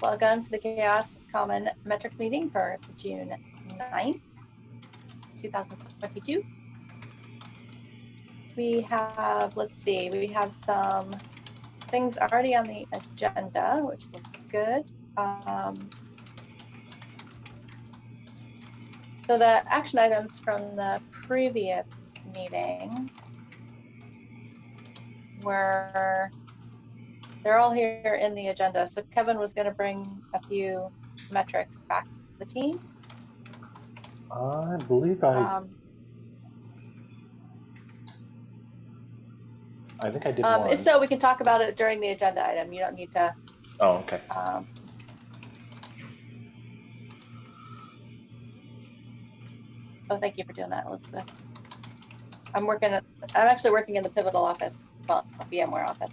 welcome to the CHAOSS Common Metrics meeting for June 9th, 2022. We have, let's see, we have some things already on the agenda, which looks good. Um, so the action items from the previous meeting were they're all here in the agenda. So Kevin was going to bring a few metrics back to the team. I believe I, Um, I think I did um, one. if so, we can talk about it during the agenda item. You don't need to. Oh, okay. Um, oh, thank you for doing that, Elizabeth. I'm working at, I'm actually working in the Pivotal office, well, VMware office.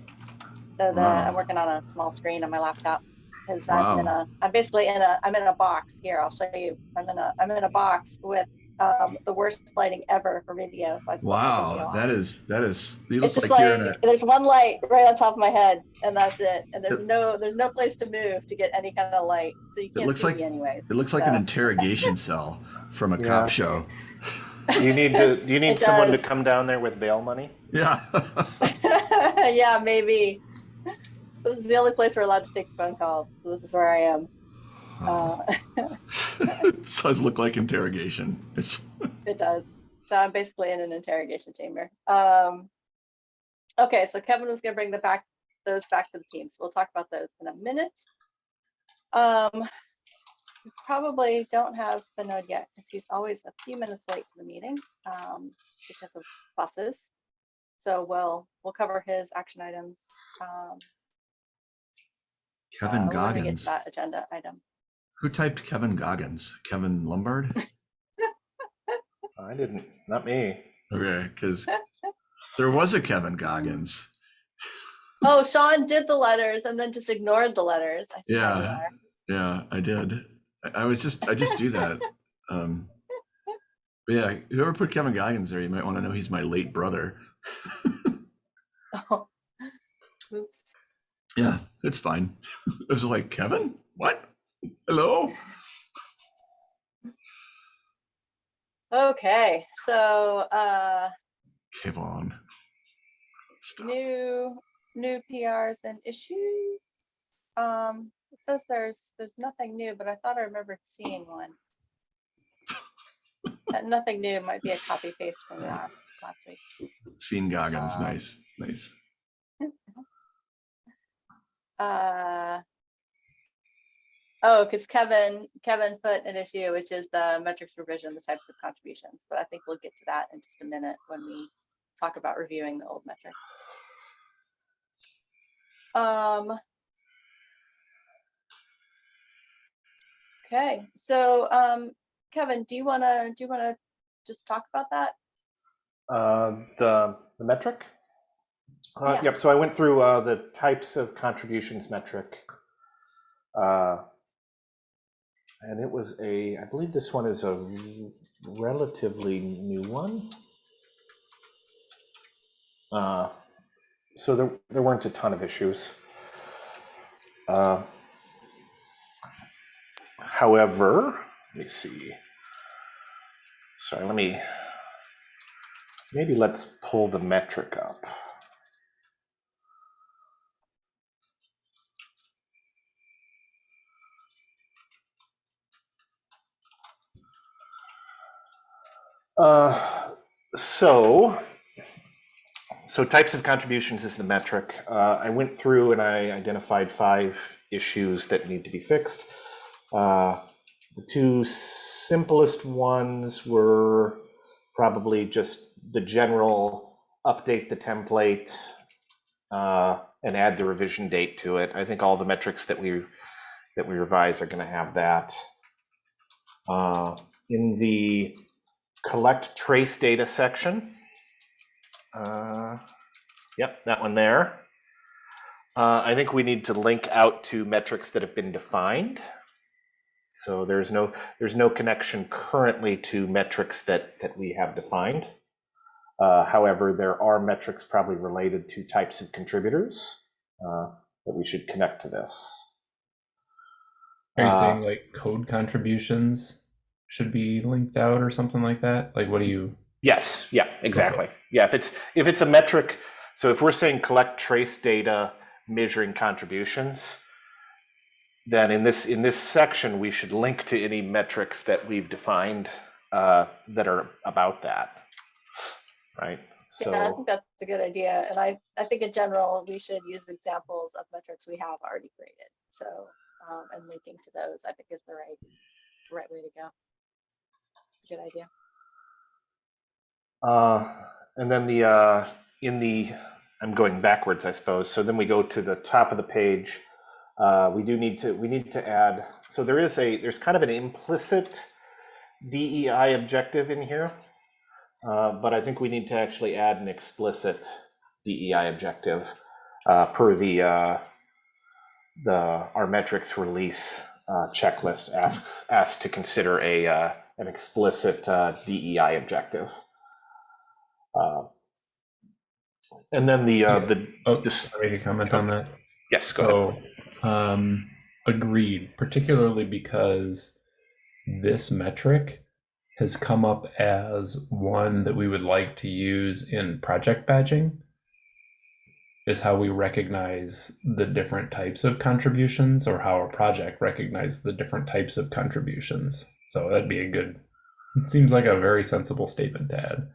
So the, Wow. I'm working on a small screen on my laptop. Cause I'm in a, I'm basically in a, I'm in a box here. I'll show you. I'm in a, I'm in a box with, um, the worst lighting ever for video. So I just left video Wow, that is that is. You look It's just like, like, you're in a. there's one light right on top of my head, and that's it. And there's It- no there's no place to move to get any kind of light, so you can't it looks see like- me anyways. It looks like an interrogation cell from a Yeah. cop show. Do you need to, do you need It someone to come down there with bail money? Yeah. yeah, maybe. This is the only place we're allowed to take phone calls, so this is where I am. Uh, it does look like interrogation. It's it does. So I'm basically in an interrogation chamber. Um, okay, so Kevin was going to bring the back those back to the team, so we'll talk about those in a minute. Um, probably don't have the node yet because he's always a few minutes late to the meeting um, because of buses. So we'll we'll cover his action items. Um, Kevin uh, when we get to Goggins. that agenda item. Who typed Kevin Goggins? Kevin Lumbard? I didn't, not me. Okay, because there was a Kevin Goggins. Oh, Sean did the letters and then just ignored the letters. I see how you Yeah. Yeah, I did. I, I was just I just do that. Um, but yeah, whoever put Kevin Goggins there, you might want to know he's my late brother. Oh. Oops. Yeah, it's fine. It was like Kevin, what? Hello. Okay, so uh, Kevin. New new PRs and issues. Um, it says there's there's nothing new, but I thought I remembered seeing one. That nothing new might be a copy paste from last last week. Fiend Goggins, Um, nice, nice. Uh, oh, because Kevin Kevin put an issue, which is the metrics revision, the types of contributions. But I think we'll get to that in just a minute when we talk about reviewing the old metric. Um. Okay, so um, Kevin, do you wanna do you wanna just talk about that? Uh, the, the metric? Uh, Yeah. Yep, so I went through uh, the types of contributions metric. Uh, And it was a, I believe this one is a relatively new one. Uh, So there, there weren't a ton of issues. Uh, However, let me see. Sorry, let me, maybe let's pull the metric up. Uh, so, so types of contributions is the metric. Uh, I went through and I identified five issues that need to be fixed. Uh, the two simplest ones were probably just the general update the template uh, and add the revision date to it. I think all the metrics that we that we revise are going to have that. Uh, in the collect trace data section, uh, yep, that one there. Uh, I think we need to link out to metrics that have been defined. So there's no there's no connection currently to metrics that that we have defined. Uh, however, there are metrics probably related to types of contributors uh, that we should connect to this. Are you Uh, saying like code contributions should be linked out or something like that? Like, what do you? Yes, yeah, exactly. Yeah, if it's if it's a metric, so if we're saying collect trace data measuring contributions, then in this in this section we should link to any metrics that we've defined uh, that are about that, right? So Yeah, I think that's a good idea. And I, I think in general, we should use examples of metrics we have already created. So, um, and linking to those, I think is the right, right way to go. Good idea. Uh, and then the uh, in the I'm going backwards, I suppose. So then we go to the top of the page. Uh, we do need to we need to add. So there is a there's kind of an implicit DEI objective in here, uh, but I think we need to actually add an explicit DEI objective uh, per the uh, the our metrics release uh, checklist asks asks to consider a uh, an explicit uh, DEI objective. Uh, and then the uh, the Oh, Just- make a comment on that. yes. So, um, agreed, particularly because this metric has come up as one that we would like to use in project badging. Is how we recognize the different types of contributions, or how a project recognizes the different types of contributions. So that'd be a good. It seems like a very sensible statement to add.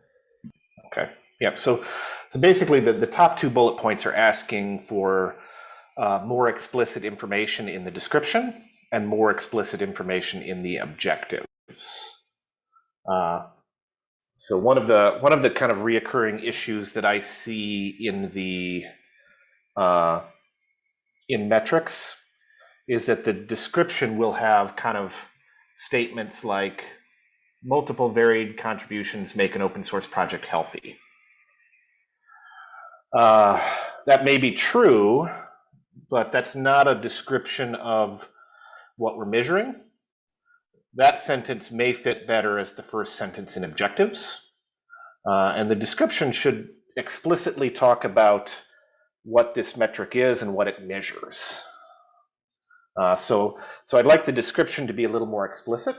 Okay. Yep. So, so basically, the, the top two bullet points are asking for uh, more explicit information in the description and more explicit information in the objectives. Uh, so one of the one of the kind of reoccurring issues that I see in the uh, in metrics is that the description will have kind of statements like multiple varied contributions make an open source project healthy. Uh, that may be true, but that's not a description of what we're measuring. That sentence may fit better as the first sentence in objectives. Uh, and the description should explicitly talk about what this metric is and what it measures. Uh, so, so I'd like the description to be a little more explicit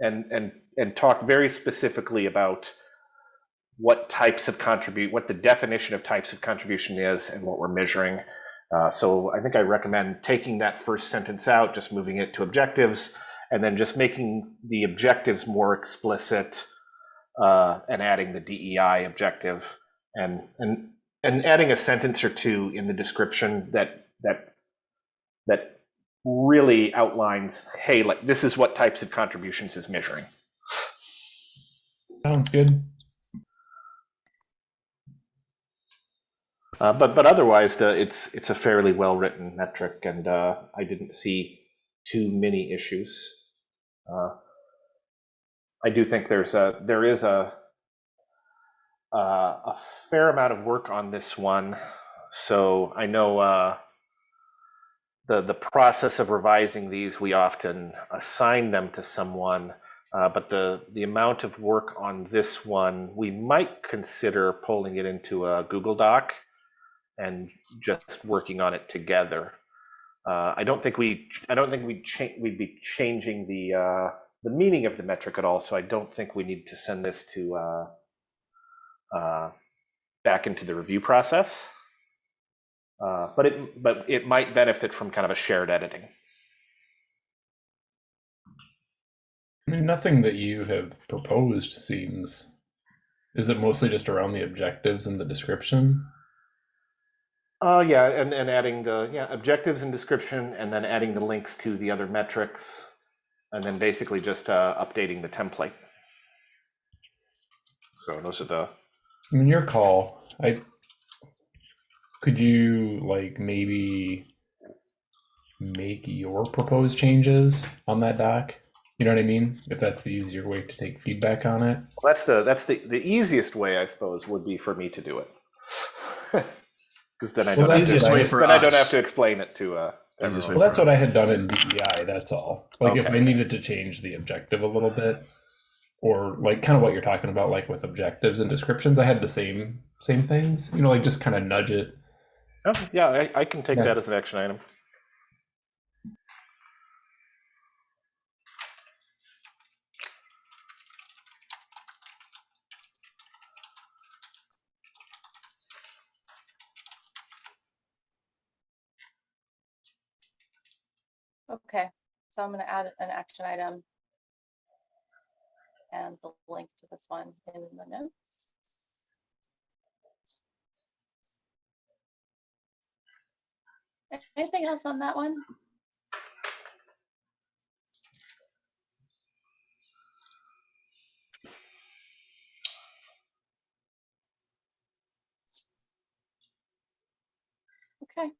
and and and talk very specifically about what types of contribute, what the definition of types of contribution is, and what we're measuring. Uh, so I think I recommend taking that first sentence out, just moving it to objectives, and then just making the objectives more explicit, uh, and adding the DEI objective, and and and adding a sentence or two in the description that that that really outlines, hey, like this is what types of contributions is measuring. Sounds good. Uh, but but otherwise, the it's it's a fairly well written metric, and uh, I didn't see too many issues. Uh, I do think there's a there is a uh, a fair amount of work on this one, so I know uh, the the process of revising these we often assign them to someone. Uh, but the the amount of work on this one, we might consider pulling it into a Google Doc and just working on it together. Uh, I don't think we I don't think we cha- we'd be changing the uh, the meaning of the metric at all. So I don't think we need to send this to uh, uh, back into the review process. Uh, but it but it might benefit from kind of a shared editing. I mean, nothing that you have proposed seems. Is it mostly just around the objectives and the description? Uh, yeah, and, and adding the yeah objectives and description, and then adding the links to the other metrics, and then basically just uh, updating the template. So those are the I mean, your call. I could you like maybe make your proposed changes on that doc? You know what I mean? If that's the easier way to take feedback on it. Well, that's the that's the the easiest way, I suppose, would be for me to do it. Because then I don't have that's to, Easiest way for then I don't have to explain it to uh, everyone. Well, that's for what I had done in DEI. That's all. Like if I needed to change the objective a little bit, or like kind of what you're talking about, like with objectives and descriptions, I had the same same things. You know, like just kind of nudge it. Oh, yeah, I, I can take Yeah. that as an action item. Okay, so I'm gonna add an action item. And the link to this one in the notes. Anything else on that one? Okay.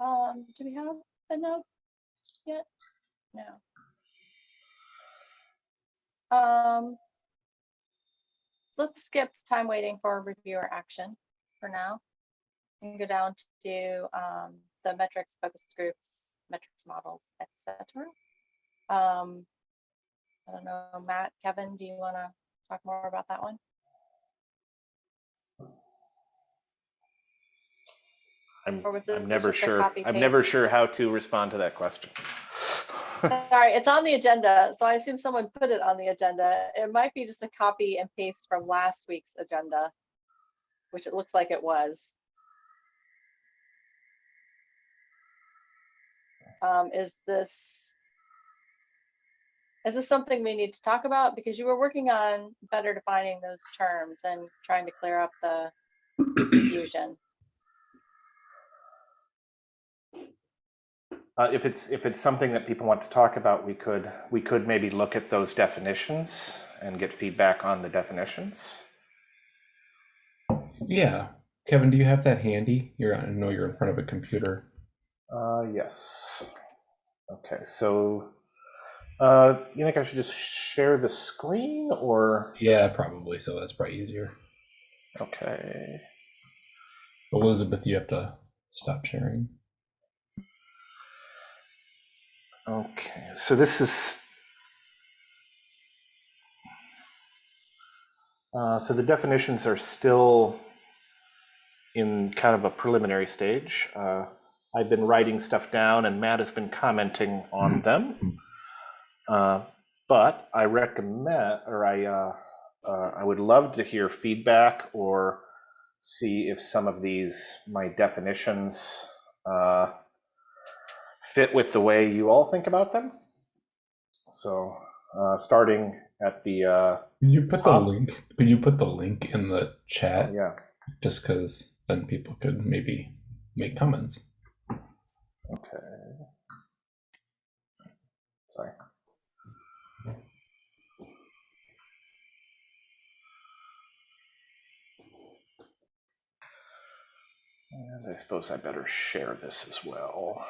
Um, do we have a note yet? No. Um, let's skip time waiting for reviewer action for now. And go down to um, the metrics, focus groups, metrics models, etc. Um, I don't know, Matt, Kevin, do you want to talk more about that one? I'm, Or was it I'm never sure, I'm never sure how to respond to that question. Sorry, it's on the agenda, so I assume someone put it on the agenda. It might be just a copy and paste from last week's agenda, which it looks like it was. Um, is this, is this something we need to talk about? Because you were working on better defining those terms and trying to clear up the confusion. Uh, if it's, if it's something that people want to talk about, we could, we could maybe look at those definitions and get feedback on the definitions. Yeah. Kevin, do you have that handy? You're I know you're in front of a computer. Uh, yes. Okay, so, uh, you think I should just share the screen or, Yeah, probably. So that's probably easier. okay. Elizabeth, you have to stop sharing. Okay, so this is. Uh, so the definitions are still in kind of a preliminary stage. Uh, I've been writing stuff down and Matt has been commenting on them. Uh, but I recommend, or I, uh, uh, I would love to hear feedback or see if some of these, my definitions, uh, fit with the way you all think about them. So, uh, starting at the, uh, Can you put the link? Can you put the link in the chat? yeah, Just because then people could maybe make comments. Okay. Sorry. And I suppose I better share this as well.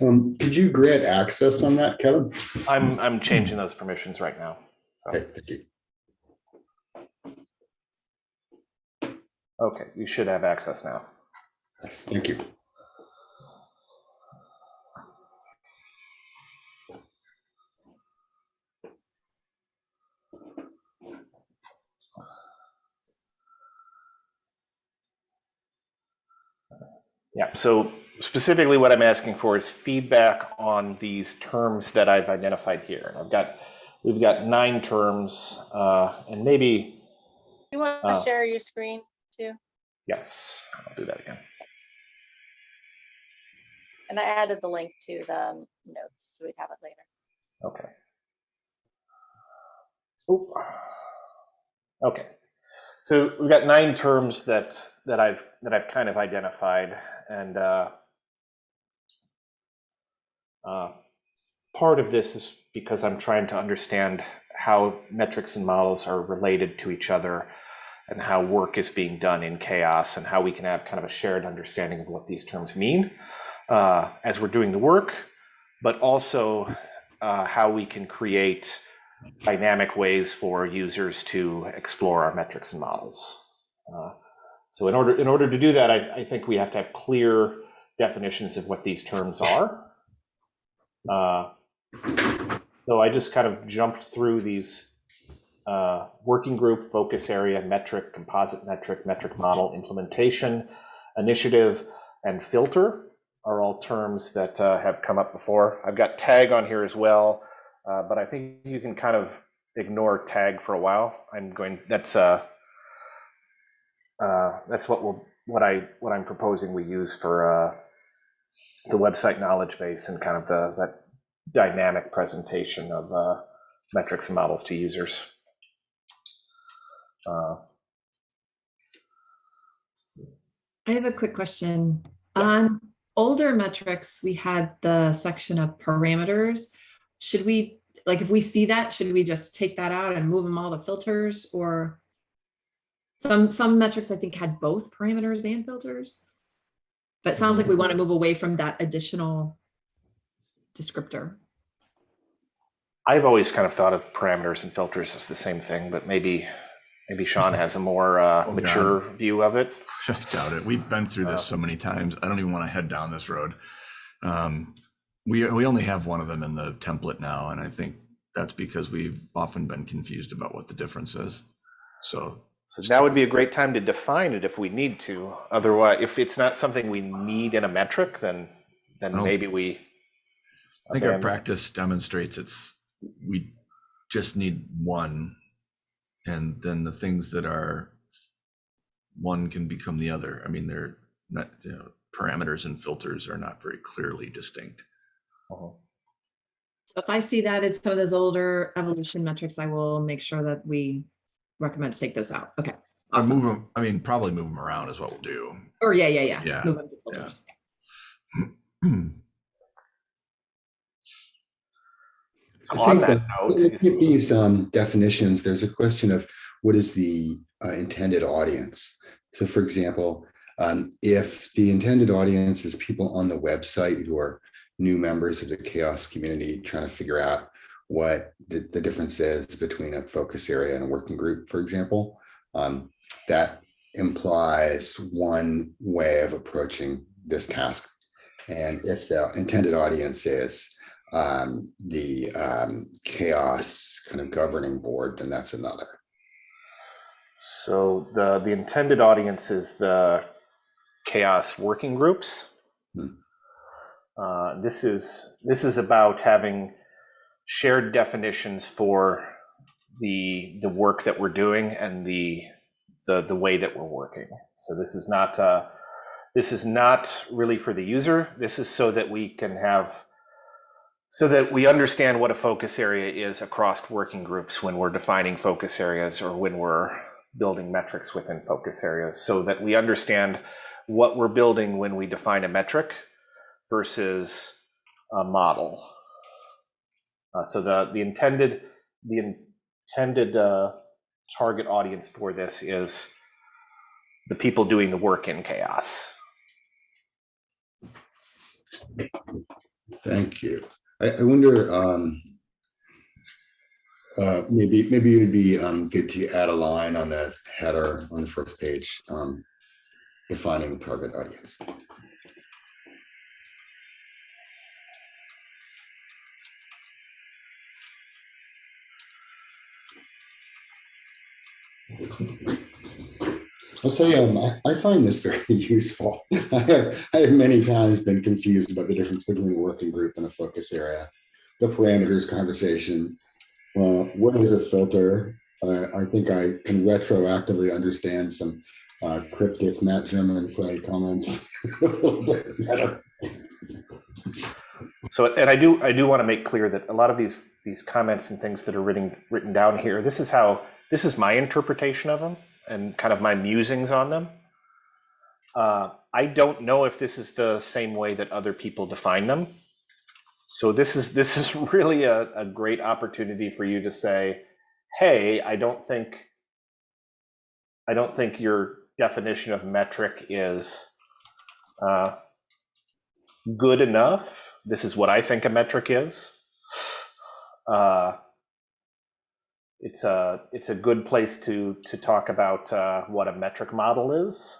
Um, could you grant access on that, Kevin? I'm, I'm changing those permissions right now. Okay, thank you. Okay, you should have access now. Thank you. Yeah, so specifically what I'm asking for is feedback on these terms that I've identified here. And I've got, we've got nine terms, uh, and maybe, You want to Uh, share your screen too? yes, I'll do that again. And I added the link to the um, notes, so we'd have it later. Okay. Oop. Okay. So we've got nine terms that that I've that I've kind of identified, and uh, uh, part of this is because I'm trying to understand how metrics and models are related to each other, and how work is being done in CHAOSS, and how we can have kind of a shared understanding of what these terms mean uh, as we're doing the work, but also uh, how we can create dynamic ways for users to explore our metrics and models. Uh, so in order in order to do that, I, I think we have to have clear definitions of what these terms are. Uh, so I just kind of jumped through these uh, working group, focus area, metric, composite metric, metric model, implementation, initiative, and filter are all terms that uh, have come up before. I've got tag on here as well. Uh, but I think you can kind of ignore tag for a while. I'm going, that's, uh, uh, that's what we'll, what I, what I'm proposing we use for, uh, the website knowledge base and kind of the, that dynamic presentation of, uh, metrics and models to users. Uh, I have a quick question. Yes. On older metrics, we had the section of parameters. Should we, like, if we see that, should we just take that out and move them all to filters or? Some, some metrics I think had both parameters and filters. But it sounds like we want to move away from that additional descriptor. I've always kind of thought of parameters and filters as the same thing, but maybe, maybe Sean has a more uh, Oh, God. mature view of it. I doubt it. We've been through Uh, this so many times. I don't even want to head down this road. Um, we we only have one of them in the template now, and I think that's because we've often been confused about what the difference is. So So now would be a great time to define it if we need to. Otherwise, if it's not something we need in a metric, then, then maybe we. I think our practice demonstrates it's we just need one, and then the things that are one can become the other. I mean, they're not you know parameters and filters are not very clearly distinct. Uh-huh. So if I see that it's some of those older evolution metrics, I will make sure that we recommend to take those out. Okay. Or Awesome. move them. I mean, probably move them around is what we'll do. Or yeah, yeah, yeah. Yeah, Move them to yeah. So I On think that that- note, Looking is- at these um, definitions, there's a question of what is the uh, intended audience? So for example, um, if the intended audience is people on the website who are new members of the CHAOSS community trying to figure out what the, the difference is between a focus area and a working group, for example, um, that implies one way of approaching this task. And if the intended audience is um, the um, CHAOSS kind of governing board, then that's another. so the, the intended audience is the CHAOSS working groups. Hmm. Uh, This is, this is about having shared definitions for the, the work that we're doing and the, the, the way that we're working. So this is not, uh, this is not really for the user. This is so that we can have, so that we understand what a focus area is across working groups when we're defining focus areas or when we're building metrics within focus areas, so that we understand what we're building when we define a metric versus a model. Uh, so the, the intended, the intended uh, target audience for this is the people doing the work in CHAOSS. Thank you. I, I wonder, um, uh, maybe, maybe it would be, um, good to add a line on the header on the first page, um, defining the target audience. I'll say, um, I, I find this very useful. I have, I have many times been confused about the difference between a working group and a focus area. The parameters conversation, uh, what is a filter? Uh, I think I can retroactively understand some uh, cryptic Matt Germonprez comments a little bit better. So, and I do, I do want to make clear that a lot of these, these comments and things that are written, written down here, this is how, this is my interpretation of them and kind of my musings on them. Uh, I don't know if this is the same way that other people define them. So this is, this is really a, a great opportunity for you to say, hey, I don't think, I don't think your definition of metric is uh, good enough. This is what I think a metric is. Uh, it's a it's a good place to to talk about uh, what a metric model is,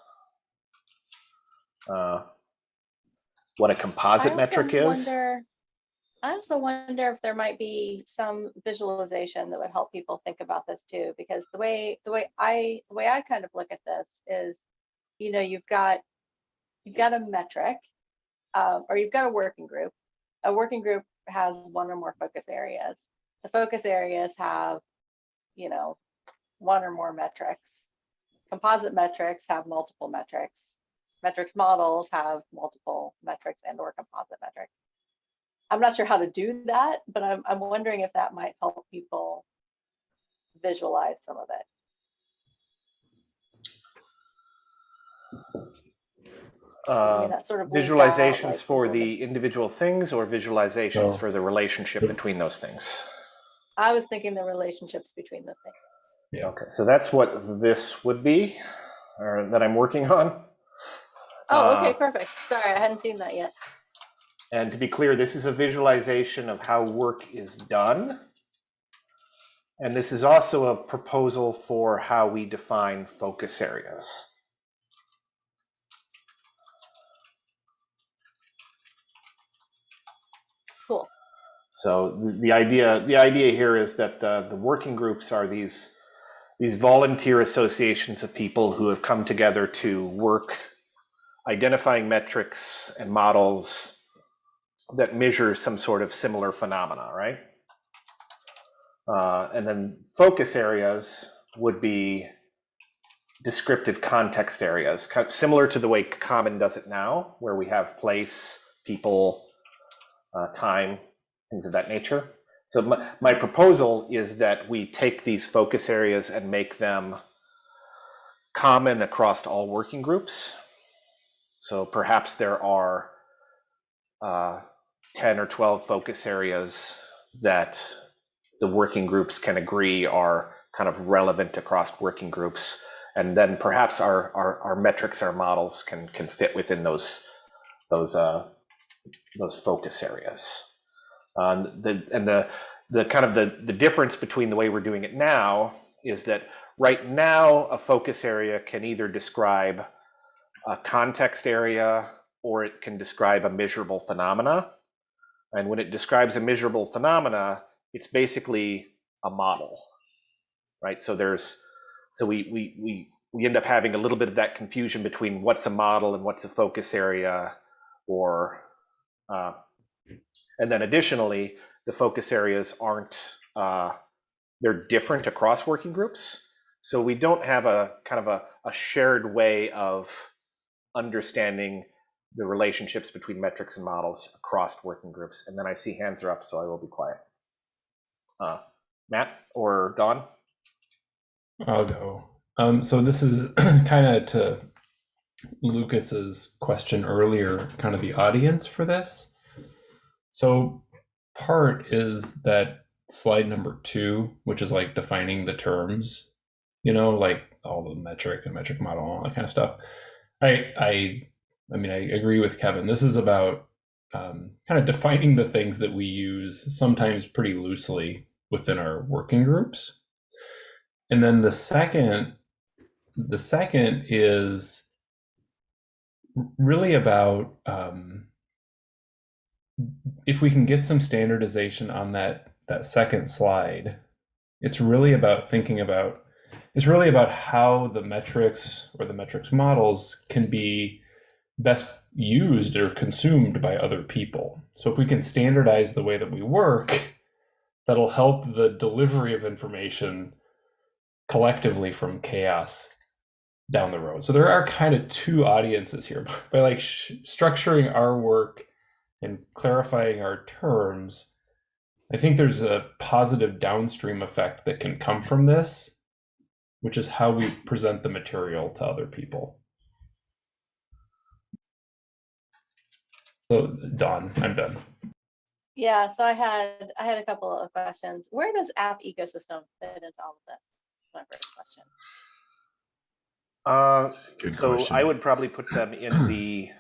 uh, what a composite metric is. wonder- I also wonder if there might be some visualization that would help people think about this too, because the way, the way I, the way I kind of look at this is, you know, you've got, you've got a metric, uh, or you've got a working group. A working group has one or more focus areas. the focus areas have, you know, one or more metrics. Composite metrics have multiple metrics. Metrics models have multiple metrics and or composite metrics. I'm not sure how to do that, but I'm, I'm wondering if that might help people visualize some of it. I Uh, mean, that sort of lays out, like, Visualizations for the- the individual things or visualizations No. for the relationship between those things? I was thinking the relationships between the things. Yeah. Okay, so that's what this would be, or that I'm working on. Oh, okay, Uh, perfect. Sorry, I hadn't seen that yet. And to be clear, this is a visualization of how work is done. And this is also a proposal for how we define focus areas. Cool. So the, idea, the idea here is that the, the working groups are these, these volunteer associations of people who have come together to work identifying metrics and models that measure some sort of similar phenomena, right? Uh, and then focus areas would be descriptive context areas, similar to the way Common does it now, where we have place, people, uh, time, things of that nature. So my, my proposal is that we take these focus areas and make them common across all working groups. So perhaps there are uh, 10 or 12 focus areas that the working groups can agree are kind of relevant across working groups. And then perhaps our, our, our metrics, our models can, can fit within those, those, uh, those focus areas. Um, the, and the, the kind of the, the difference between the way we're doing it now is that right now, a focus area can either describe a context area or it can describe a measurable phenomena. And when it describes a measurable phenomena, it's basically a model, right? So there's, so we, we, we, we end up having a little bit of that confusion between what's a model and what's a focus area or, uh, and then additionally, the focus areas aren't, uh, they're different across working groups. So we don't have a kind of a, a shared way of understanding the relationships between metrics and models across working groups. And then I see hands are up, so I will be quiet. Uh, Matt or Dawn? I'll go. Um, so this is kind of to Lucas's question earlier, kind of the audience for this. So part is that slide number two, which is like defining the terms, you know, like all the metric and metric model, and all that kind of stuff. I I I mean I agree with Kevin. This is about um, kind of defining the things that we use sometimes pretty loosely within our working groups. And then the second the second is really about um, if we can get some standardization on that that second slide it's really about thinking about it's really about how the metrics or the metrics models can be best used or consumed by other people so if we can standardize the way that we work that'll help the delivery of information collectively from CHAOSS down the road. So there are kind of two audiences here by like structuring our work and clarifying our terms. I think there's a positive downstream effect that can come from this, which is how we present the material to other people. So Dawn, I'm done. Yeah, so I had, I had a couple of questions. Where does app ecosystem fit into all of this? That's my first question. Uh, Good so I would probably put them in the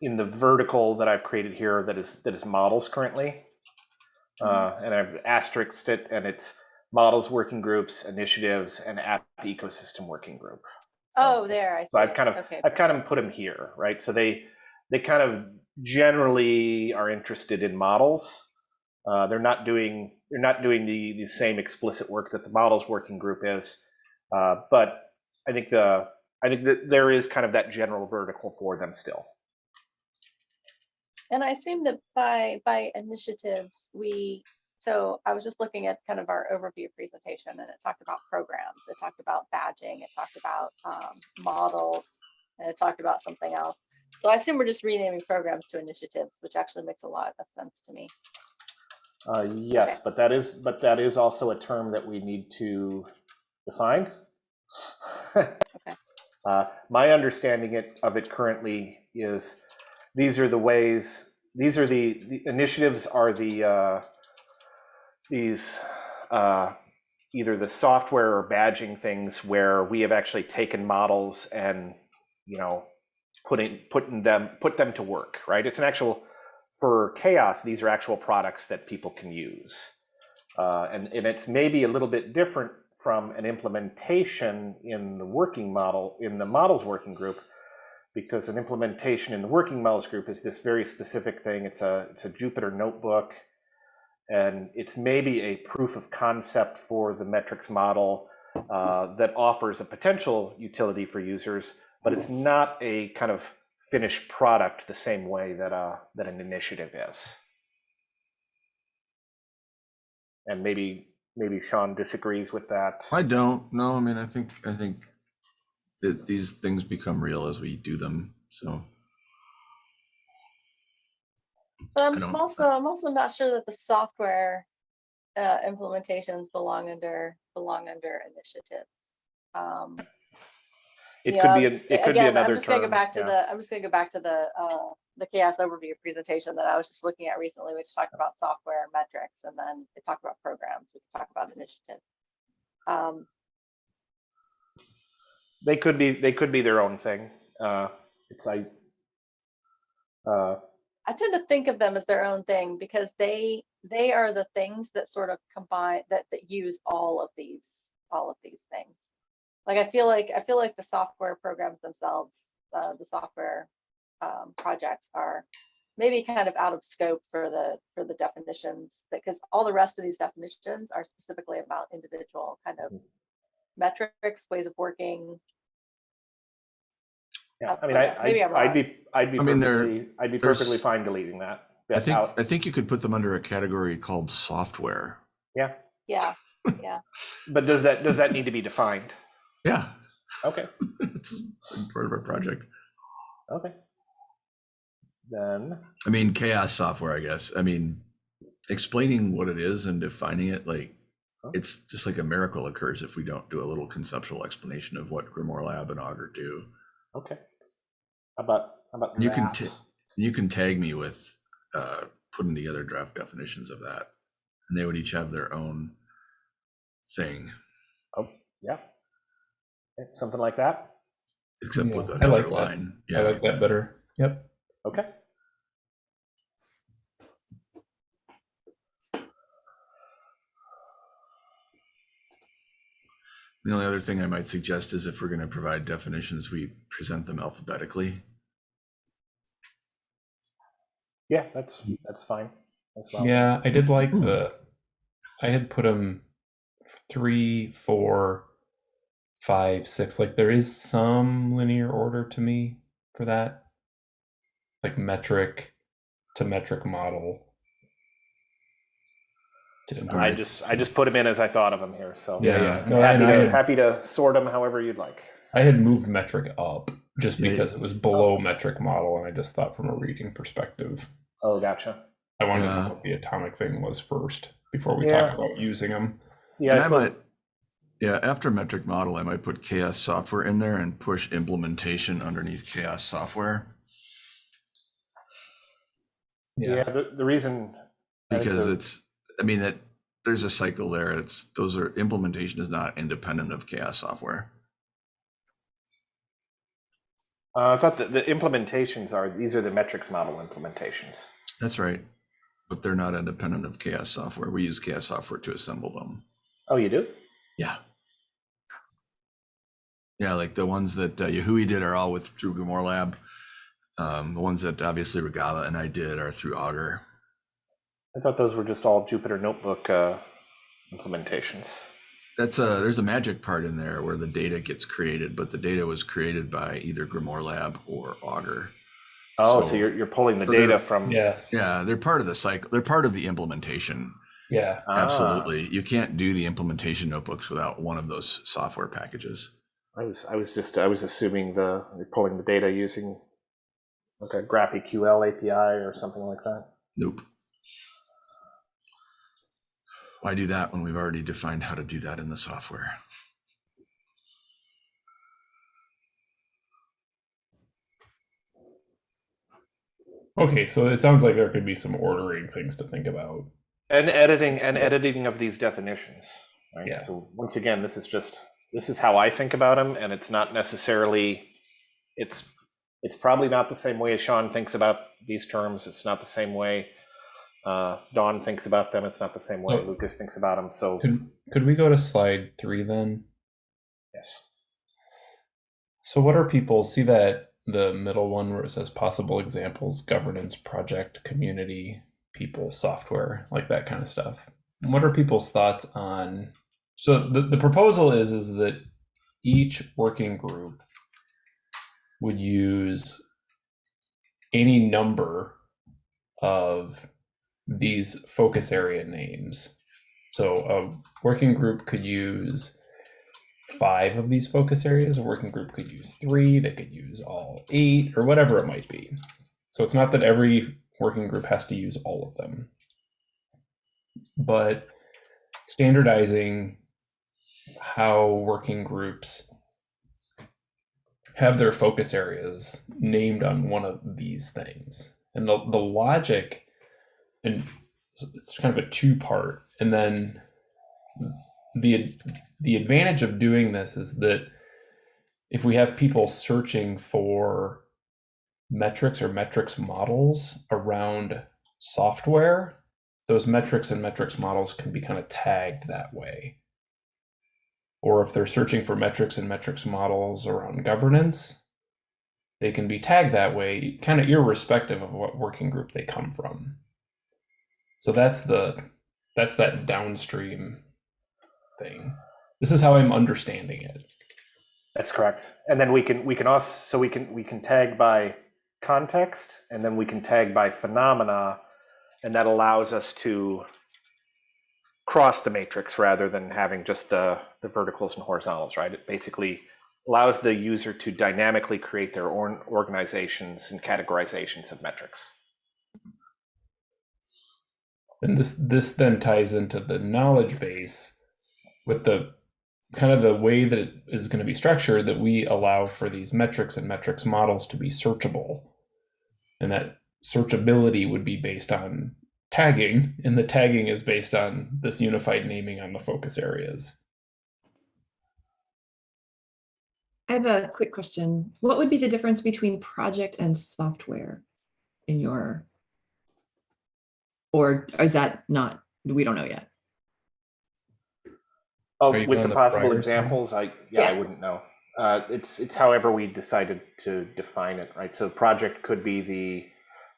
in the vertical that I've created here that is that is models currently. Uh, and I've asterisked it and it's models working groups, initiatives, and app ecosystem working group. So- Oh, there, I see. So I've kind of Okay, I've kind of put them here, right? So they they kind of generally are interested in models. Uh, they're not doing they're not doing the the same explicit work that the models working group is, uh, but I think the I think that there is kind of that general vertical for them still. And I assume that by, by initiatives, we So I was just looking at kind of our overview presentation and it talked about programs, it talked about badging, it talked about um, models, and it talked about something else. So I assume we're just renaming programs to initiatives, which actually makes a lot of sense to me. Uh, yes, but that is, but that is also a term that we need to define. Uh, my understanding it, of it currently is, these are the ways, these are the, the initiatives are the, uh, these, uh, either the software or badging things where we have actually taken models and, you know, putting, putting them, put them to work, right? It's an actual, for CHAOSS, these are actual products that people can use. Uh, and, and it's maybe a little bit different from an implementation in the working model, in the models working group, because an implementation in the working models group is this very specific thing. It's a, it's a Jupyter notebook, and it's maybe a proof of concept for the metrics model uh, that offers a potential utility for users, but it's not a kind of finished product the same way that, uh, that an initiative is. And maybe, maybe Sean disagrees with that. I don't, no, I mean, I think, I think that these things become real as we do them, so. But I I'm also, I'm also not sure that the software uh, implementations belong under, belong under initiatives. Um, It could I'm be, just- it could be another I'm just gonna go back to yeah. the, I'm just gonna go back to the, uh, the CHAOSS overview presentation that I was just looking at recently, which talked about software and metrics, and then it talked about programs, we could talk about initiatives. Um, They could be, they could be their own thing. Uh, it's I. Uh, I tend to think of them as their own thing because they, they are the things that sort of combine, that, that use all of these, all of these things. Like, I feel like, I feel like the software programs themselves, uh, the software, um, projects are maybe kind of out of scope for the, for the definitions, because all the rest of these definitions are specifically about individual kind of metrics, ways of working. yeah, Uh, I mean, but I, maybe I'm I'd be, I'd be I mean, there- perfectly, I'd be perfectly fine deleting that. I think, out. I think you could put them under a category called software. Yeah, Yeah, Yeah. but does that, does that need to be defined? Yeah, Okay, it's part of our project. okay. Then, I mean, CHAOSS software, I guess. I mean, explaining what it is and defining it, like, Huh? It's just like a miracle occurs if we don't do a little conceptual explanation of what Grimoire Lab and Augur do. okay. How about, how about You can that? ta- You can tag me with uh, putting together draft definitions of that, and they would each have their own thing, Oh, yeah. Okay, Something like that? except Yeah, with I another like that. line. I like that better. Yep. Okay. The only other thing I might suggest is if we're going to provide definitions, we present them alphabetically. Yeah, that's, that's fine as well. Yeah, I did like the. I had put them three, four, five, six. Like there is some linear order to me for that, like metric to metric model. To I just, I just put them in as I thought of them here, so. yeah, Yeah. yeah. No, Happy to, had, happy to sort them however you'd like. I had moved metric up just Yeah. because it was below oh. metric model, and I just thought from a reading perspective, Oh, gotcha. I wanted to Yeah. know what the atomic thing was first before we Yeah. talk about using them. Yeah, And I I suppose, might, yeah, after metric model, I might put CHAOSS software in there and push implementation underneath CHAOSS software. yeah, the, the reason. I Because the- it's, I mean, that there's a cycle there. It's, those are, implementation is not independent of CHAOSS software. Uh, I thought that the implementations are, these are the metrics model implementations. That's right. But they're not independent of CHAOSS software. We use chaos software to assemble them. Oh, you do? Yeah. Yeah, like the ones that uh, Yahui did are all with through Grimoire Lab. Um, the ones that obviously Regala and I did are through Augur. I thought those were just all Jupyter Notebook uh, implementations. That's a there's a magic part in there where the data gets created, but the data was created by either Grimoire Lab or Augur. Oh, so, So- you're, you're pulling the so data from. Yes. Yeah, they're part of the cycle. They're part of the implementation. Yeah. Ah, Absolutely. You can't do the implementation notebooks without one of those software packages. I was I was just I was assuming the you're pulling the data using like a GraphQL API or something like that. Nope. Why do that when we've already defined how to do that in the software? Okay, so it sounds like there could be some ordering things to think about. And editing and editing of these definitions. Right. Yeah. So once again, this is just this is how I think about them, and it's not necessarily it's it's probably not the same way as Sean thinks about these terms. It's not the same way uh, Dawn thinks about them. It's not the same way Oh. Lucas thinks about them. So Could could we go to slide three then? yes. So what are people see that the middle one where it says possible examples, governance, project, community, people, software, like that kind of stuff. What are people's thoughts on so the, the proposal is is that each working group would use any number of these focus area names. So a working group could use five of these focus areas. A working group could use three, they could use all eight, or whatever it might be. So it's not that every working group has to use all of them. But standardizing how working groups have their focus areas named on one of these things. And the, the logic, and it's kind of a two part, and then the the advantage of doing this is that if we have people searching for metrics or metrics models around software, those metrics and metrics models can be kind of tagged that way. Or if they're searching for metrics and metrics models around governance, they can be tagged that way, kind of irrespective of what working group they come from. So that's the that's that downstream thing. This is how I'm understanding it. That's correct. And then we can we can also so we can we can tag by context and then we can tag by phenomena and that allows us to cross the matrix rather than having just the the verticals and horizontals, right? It basically allows the user to dynamically create their own organizations and categorizations of metrics. And this this then ties into the knowledge base with the kind of the way that it is going to be structured that we allow for these metrics and metrics models to be searchable. And that searchability would be based on tagging, and the tagging is based on this unified naming on the focus areas. I have a quick question. What would be the difference between project and software in your? Or is that not, we don't know yet? Oh, Are you with going the the possible priors thing? examples, I yeah, I Yeah. wouldn't know. Uh, it's it's however we decided to define it, right? So project could be the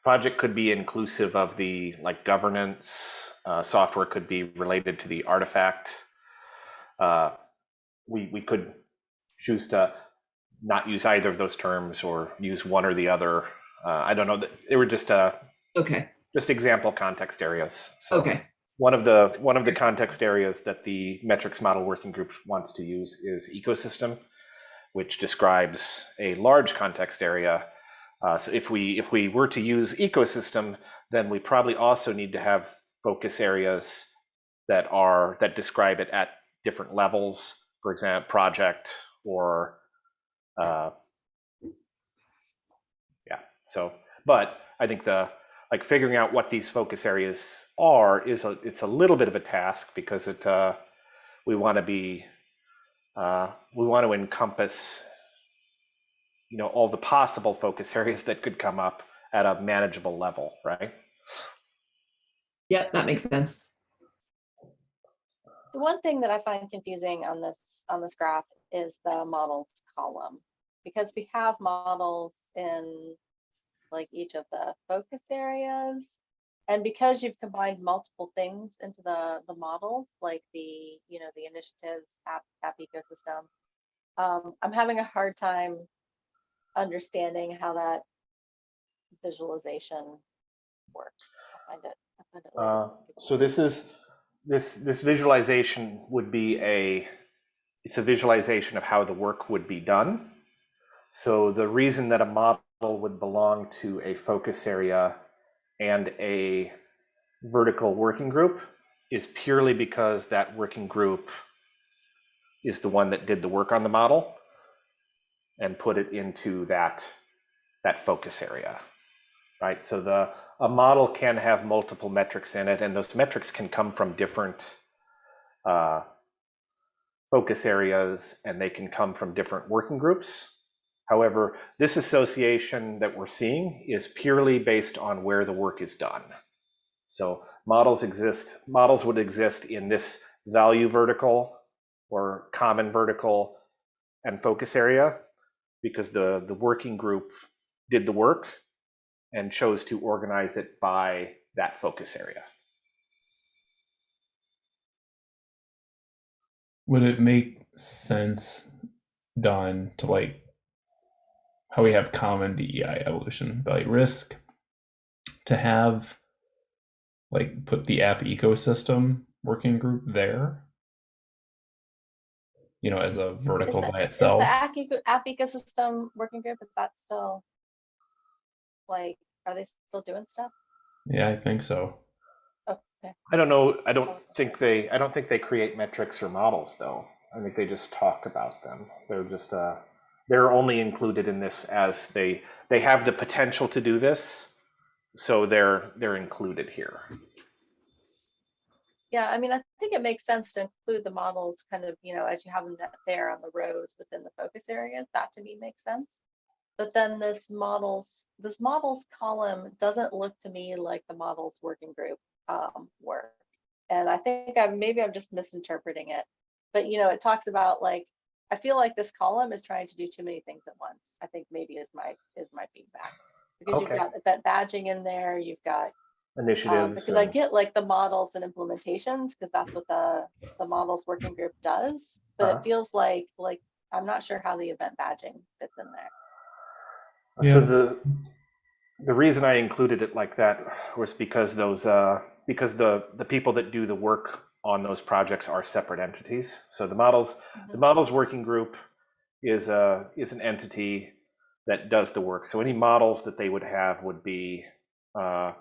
project could be inclusive of the like governance. Uh, software could be related to the artifact. Uh, we we could choose to not use either of those terms or use one or the other. Uh, I don't know. They were just uh, Okay, just example context areas. So okay, one of the one of the context areas that the metrics model working group wants to use is ecosystem, which describes a large context area. Uh, so if we if we were to use ecosystem, then we probably also need to have focus areas that are that describe it at different levels. For example, project or uh, yeah. So, but I think the like figuring out what these focus areas are is a it's a little bit of a task because it uh, we want to be uh, we want to encompass you know all the possible focus areas that could come up at a manageable level right yep, that makes sense. The one thing that I find confusing on this, on this graph is the models column. Because we have models in like each of the focus areas. And because you've combined multiple things into the, the models, like the, you know, the initiatives, app, app ecosystem. Um, I'm having a hard time understanding how that visualization works. I find it, I find it. uh, so this is this this visualization would be a it's a visualization of how the work would be done. So the reason that a model would belong to a focus area and a vertical working group is purely because that working group is the one that did the work on the model and put it into that that focus area right? So the a model can have multiple metrics in it and those metrics can come from different uh, focus areas and they can come from different working groups however this association that we're seeing is purely based on where the work is done so models exist models would exist in this value vertical or common vertical and focus area because the the working group did the work and chose to organize it by that focus area. Would it make sense, Dawn, to like how we have common DEI evolution value risk to have like put the app ecosystem working group there? You know, as a Is vertical the- by is itself. the app, eco- app ecosystem working group, is that still like, are they still doing stuff? Yeah, I think so. Okay, I don't know. I don't think they. I don't think they create metrics or models though. I think they just talk about them. They're just. Uh, they're only included in this as they they have the potential to do this, so they're they're included here. yeah, I mean, I think it makes sense to include the models kind of, you know, as you have them there on the rows within the focus areas, that to me makes sense. But then this models, this models column doesn't look to me like the models working group um, work. And I think I maybe I'm just misinterpreting it. But you know, it talks about like, I feel like this column is trying to do too many things at once. I think maybe is my is my feedback. Because Okay. you've got event badging in there, you've got um, Initiatives. because I get like the models and implementations because that's what the the models working group does. But Uh-huh. it feels like like I'm not sure how the event badging fits in there. So the the reason I included it like that was because those uh, because the the people that do the work on those projects are separate entities. So the models the Mhm. models working group is a is an entity that does the work. So any models that they would have would be uh,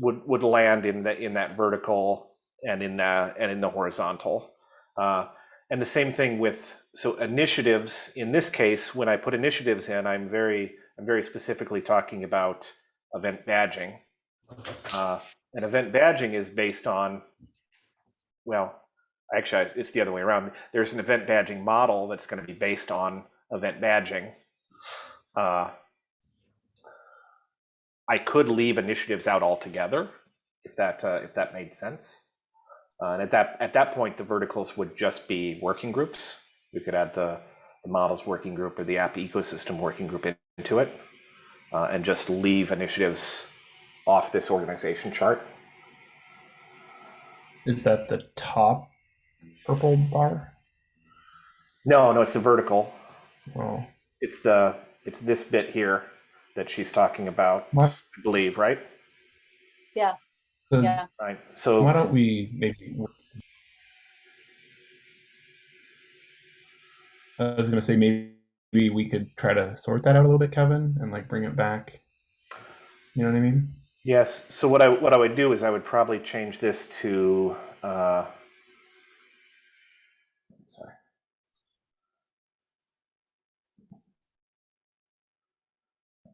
would would land in the in that vertical and in the and in the horizontal. Uh, and the same thing with so initiatives in this case when i put initiatives in i'm very i'm very specifically talking about event badging uh, and event badging is based on well actually it's the other way around there's an event badging model that's going to be based on event badging uh, i could leave initiatives out altogether if that uh, if that made sense uh, and at that at that point, the verticals would just be working groups. We could add the, the models working group or the app ecosystem working group into it, uh, and just leave initiatives off this organization chart. Is that the top purple bar? No, no, it's the vertical. Oh, It's the it's this bit here that she's talking about. What? I believe, right? then Yeah. Right. So why don't we maybe? I was gonna say maybe we could try to sort that out a little bit, Kevin, and like bring it back. You know what I mean? Yes. So what I what I would do is I would probably change this to. Uh, sorry.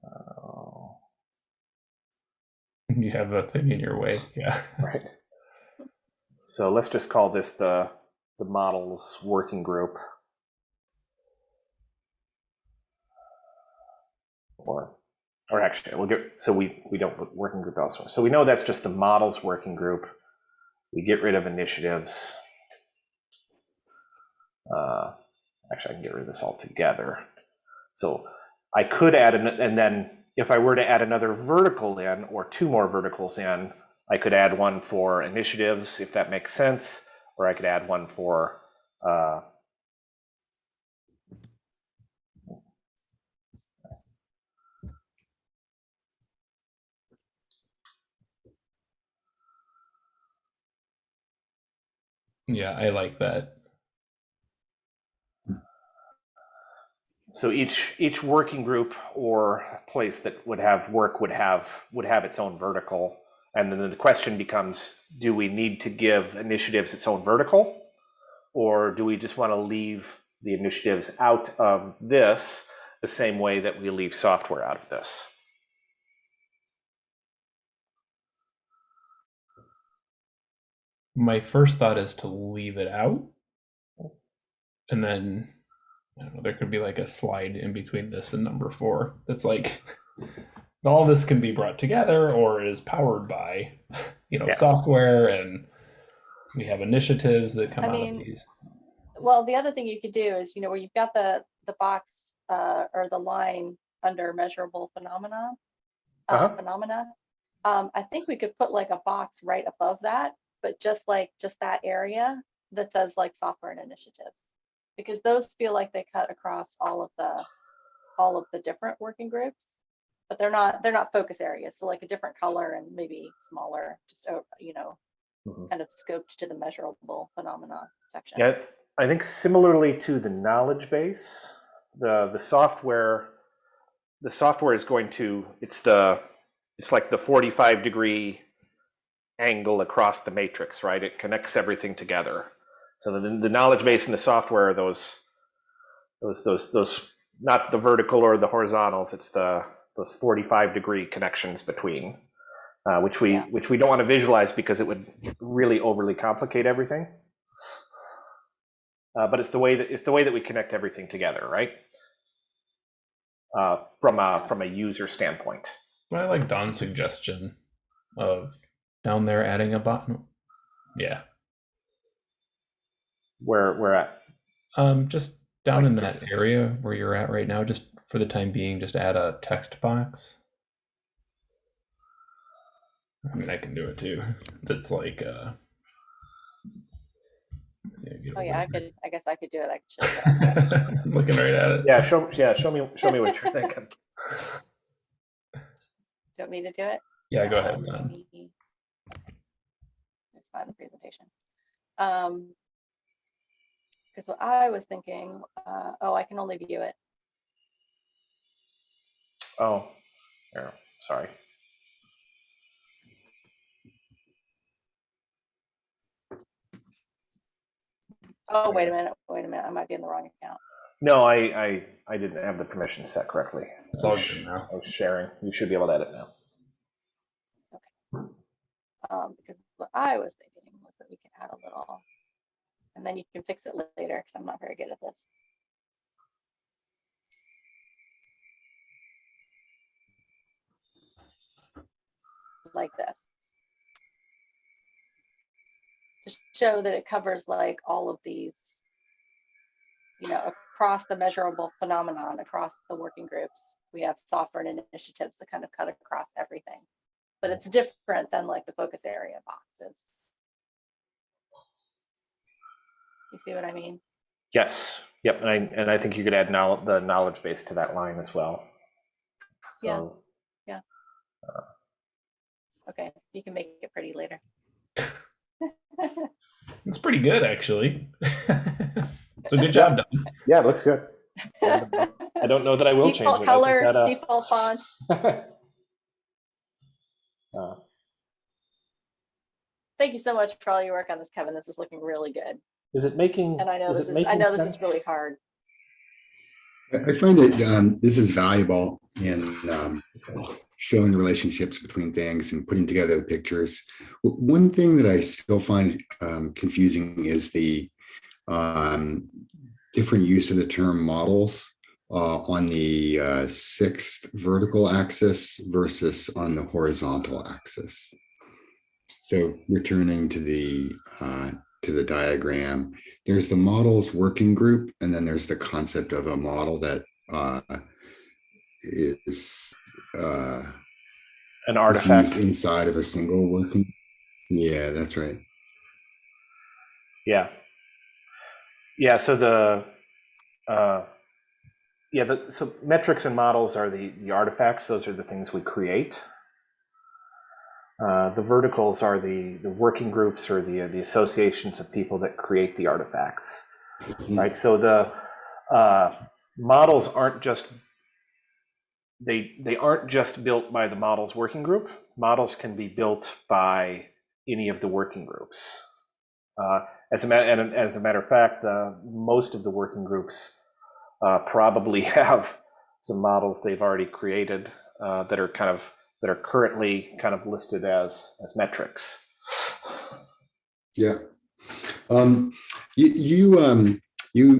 Oh, You have a thing in your way. Yeah. right. So let's just call this the the models working group. Or or actually we'll get so we we don't working group elsewhere. So we know that's just the models working group. We get rid of initiatives. Uh, actually, I can get rid of this altogether. So I could add an, and then if I were to add another vertical in or two more verticals in, I could add one for initiatives if that makes sense, or I could add one for uh, Yeah, I like that. So each each working group or place that would have work would have would have its own vertical, and then the question becomes: Do we need to give initiatives its own vertical, or do we just want to leave the initiatives out of this the same way that we leave software out of this? My first thought is to leave it out. And then I don't know, there could be like a slide in between this and number four that's like all this can be brought together or is powered by, you know, Yeah. software and we have initiatives that come I out mean, of these. Well, the other thing you could do is, you know, where you've got the, the box uh, or the line under measurable phenomena, uh, Uh-huh. phenomena. Um, I think we could put like a box right above that, but just like, just that area that says like software and initiatives. Because those feel like they cut across all of the, all of the different working groups. But they're not, they're not focus areas. So like a different color and maybe smaller, just, o- you know, Mhm. kind of scoped to the measurable phenomena section. Yeah, I think similarly to the knowledge base, the the software, the software is going to it's the it's like the 45 degree angle across the matrix, right? It connects everything together. So the the knowledge base and the software are those those those those not the vertical or the horizontals. It's the those 45 degree connections between. Uh, which we Yeah. which we don't want to visualize because it would really overly complicate everything. Uh, but it's the way that it's the way that we connect everything together, right? Uh, from a from a user standpoint. I like Dawn's suggestion of down there adding a button. Yeah. Where we're at. Um, just down Like in this- that area where you're at right now, just for the time being, just add a text box. I mean, I can do it too. That's like, uh, let's see, get Oh yeah, I could, I guess I could do it. I could show you. that. I'm looking right at it. Yeah, show yeah, show me show me what you're thinking. Do you want me to do it? Yeah, go ahead. Um, let Dawn. me- Let's find the presentation. Um, because what I was thinking, uh, oh, I can only view it. Oh, yeah, sorry. Oh, wait a minute, wait a minute, I might be in the wrong account. No, I I I didn't have the permission set correctly. It's I all was good now. I was sharing. You should be able to edit now. Um, because what I was thinking was that we can add a little, and then you can fix it later, because I'm not very good at this. Like this. To show that it covers like all of these, you know, across the measurable phenomenon, across the working groups. We have software and initiatives that kind of cut across everything but it's different than like the focus area boxes. You see what I mean? Yes. Yep. And I and I think you could add now the knowledge base to that line as well. Yeah. So Okay, you can make it pretty later. It's pretty good, actually. so good job, Dawn. yeah, it looks good. I don't know that I will change it. color, that, uh, default font. Uh, Thank you so much for all your work on this, Kevin. This is looking really good. is it making? And I know is this it is, I making know this is really hard. I I find that um, this is valuable in um, showing the relationships between things and putting together the pictures. One thing that I still find um, confusing is the um, different use of the term models uh, on the uh, sixth vertical axis versus on the horizontal axis. So returning to the uh, to the diagram, there's the models working group, and then there's the concept of a model that uh, is uh, An artifact. inside of a single working. Yeah, that's right. Yeah. Yeah, so the, uh, yeah, the, so metrics and models are the, the artifacts. Those are the things we create. Uh, the verticals are the the working groups or the the associations of people that create the artifacts, right? So the uh, models aren't just they they aren't just built by the models working group. Models can be built by any of the working groups. Uh, as a matter and as a matter of fact, uh, most of the working groups uh, probably have some models they've already created uh, that are kind of that are currently kind of listed as as metrics. Yeah. Um, you, you, um, you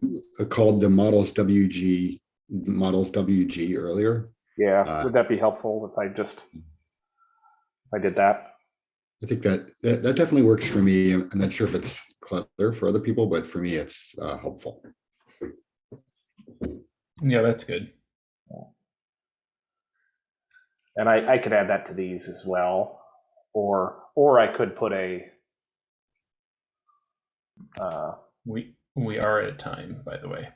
called the models WG, models WG earlier. Yeah, Uh, would that be helpful if I just if I did that? I think that, that, that definitely works for me. I'm not sure if it's clever for other people, but for me, it's uh, helpful. Yeah, that's good. And I, I could add that to these as well, or or I could put a uh, We we are at a time, by the way.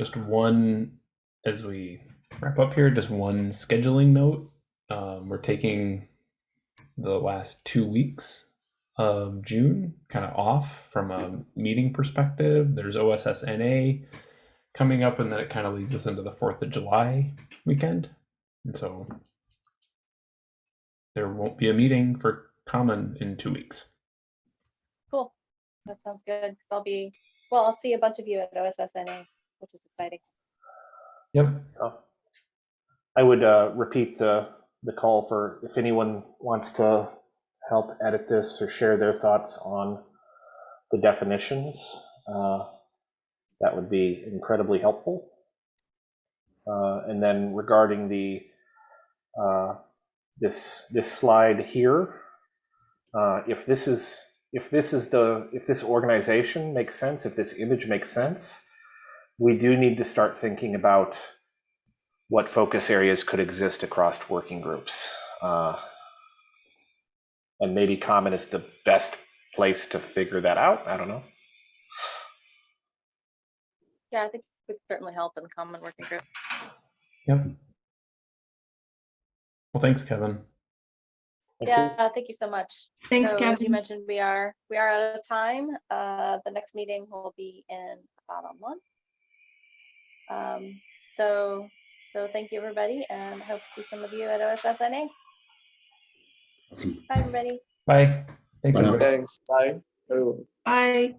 Just one as we wrap up here, just one scheduling note. Um, we're taking the last two weeks of June kind of off from a meeting perspective. There's OSSNA coming up, and then it kind of leads us into the 4th of July weekend. And so there won't be a meeting for common in two weeks. Cool. That sounds good. I'll be, well, I'll see a bunch of you at OSSNA, which is exciting. Yep. Oh. I would uh, repeat the the call for if anyone wants to help edit this or share their thoughts on the definitions. Uh, that would be incredibly helpful. Uh, and then regarding the uh, this this slide here, uh, if this is if this is the if this organization makes sense, if this image makes sense, we do need to start thinking about what focus areas could exist across working groups. Uh, and maybe Common is the best place to figure that out. I don't know. Yeah, I think it would certainly help in the common working group. Yep. Well, thanks, Kevin. Thank you. Yeah, thank you so much. Thanks, So as you mentioned, we are, we are out of time. Uh, the next meeting will be in about a month. Um, so, so thank you, everybody, and hope to see some of you at OSSNA. Awesome. Bye, everybody. Bye. Thanks, Bye everybody. Thanks. Bye. Bye.